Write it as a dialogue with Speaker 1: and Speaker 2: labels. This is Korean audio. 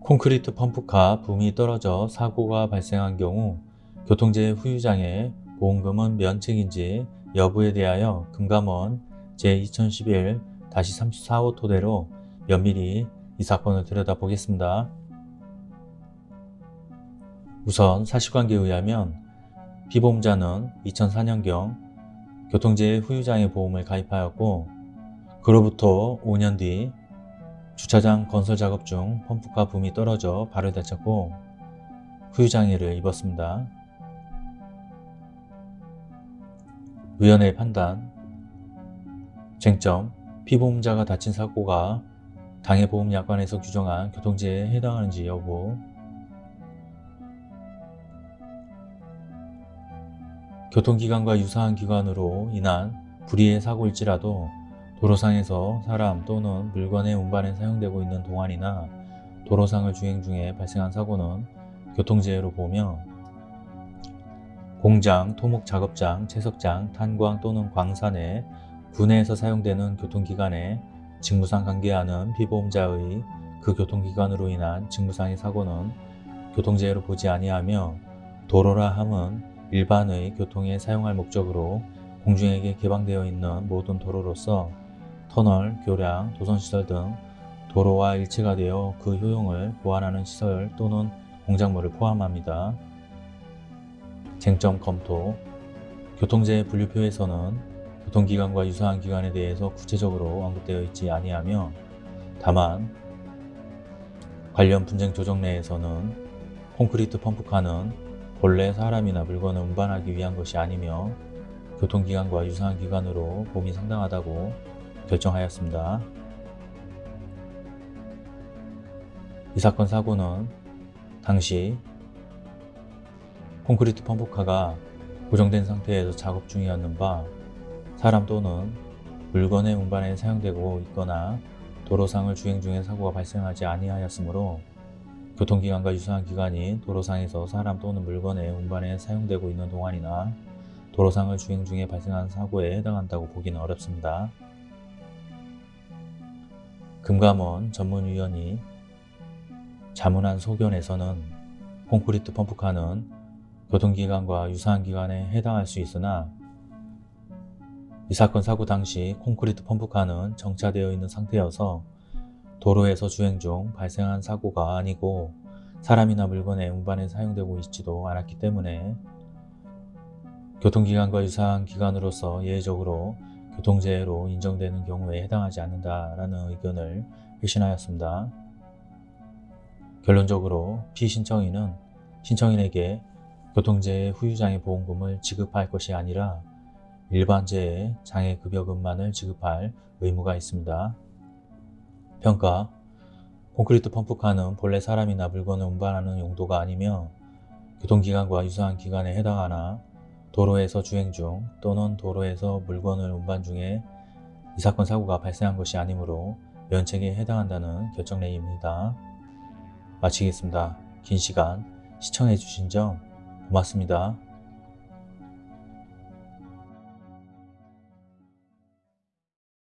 Speaker 1: 콘크리트 펌프카 붐이 떨어져 사고가 발생한 경우 교통재해 후유장애 보험금은 면책인지 여부에 대하여 금감원 제2011-34호 토대로 면밀히 이 사건을 들여다보겠습니다. 우선 사실관계에 의하면 피보험자는 2004년경 교통재해 후유장애 보험을 가입하였고 그로부터 5년 뒤 주차장 건설 작업 중 펌프카 붐이 떨어져 발을 다쳤고 후유장애를 입었습니다. 위원회의 판단 쟁점 피보험자가 다친 사고가 당해보험약관에서 규정한 교통재해에 해당하는지 여부 교통기관과 유사한 기관으로 인한 불의의 사고일지라도 도로상에서 사람 또는 물건의 운반에 사용되고 있는 동안이나 도로상을 주행 중에 발생한 사고는 교통재해로 보며 공장, 토목 작업장, 채석장, 탄광 또는 광산에 군내에서 사용되는 교통기관에 직무상 관계하는 피보험자의 그 교통기관으로 인한 직무상의 사고는 교통재해로 보지 아니하며 도로라 함은 일반의 교통에 사용할 목적으로 공중에게 개방되어 있는 모든 도로로서 터널, 교량, 도선시설 등 도로와 일체가 되어 그 효용을 보완하는 시설 또는 공작물을 포함합니다. 쟁점 검토 교통재해 분류표에서는 교통기관과 유사한 기관에 대해서 구체적으로 언급되어 있지 아니하며 다만 관련 분쟁 조정 내에서는 콘크리트 펌프카는 본래 사람이나 물건을 운반하기 위한 것이 아니며 교통기관과 유사한 기관으로 보험이 상당하다고 결정하였습니다. 이 사건 사고는 당시 콘크리트 펌프카가 고정된 상태에서 작업 중이었는 바 사람 또는 물건의 운반에 사용되고 있거나 도로상을 주행 중에 사고가 발생하지 아니하였으므로 교통기관과 유사한 기관이 도로상에서 사람 또는 물건의 운반에 사용되고 있는 동안이나 도로상을 주행 중에 발생한 사고에 해당한다고 보기는 어렵습니다. 금감원 전문위원이 자문한 소견에서는 콘크리트 펌프카는 교통기관과 유사한 기관에 해당할 수 있으나 이 사건 사고 당시 콘크리트 펌프카는 정차되어 있는 상태여서 도로에서 주행 중 발생한 사고가 아니고 사람이나 물건의 운반에 사용되고 있지도 않았기 때문에 교통기관과 유사한 기관으로서 예외적으로 교통재해로 인정되는 경우에 해당하지 않는다라는 의견을 회신하였습니다. 결론적으로 피신청인은 신청인에게 교통재해 후유장애 보험금을 지급할 것이 아니라 일반재해 장애급여금만을 지급할 의무가 있습니다. 평가 콘크리트 펌프카는 본래 사람이나 물건을 운반하는 용도가 아니며 교통기관과 유사한 기관에 해당하나 도로에서 주행 중 또는 도로에서 물건을 운반 중에 이 사건 사고가 발생한 것이 아니므로 면책에 해당한다는 결정내입니다. 마치겠습니다. 긴 시간 시청해 주신 점 고맙습니다.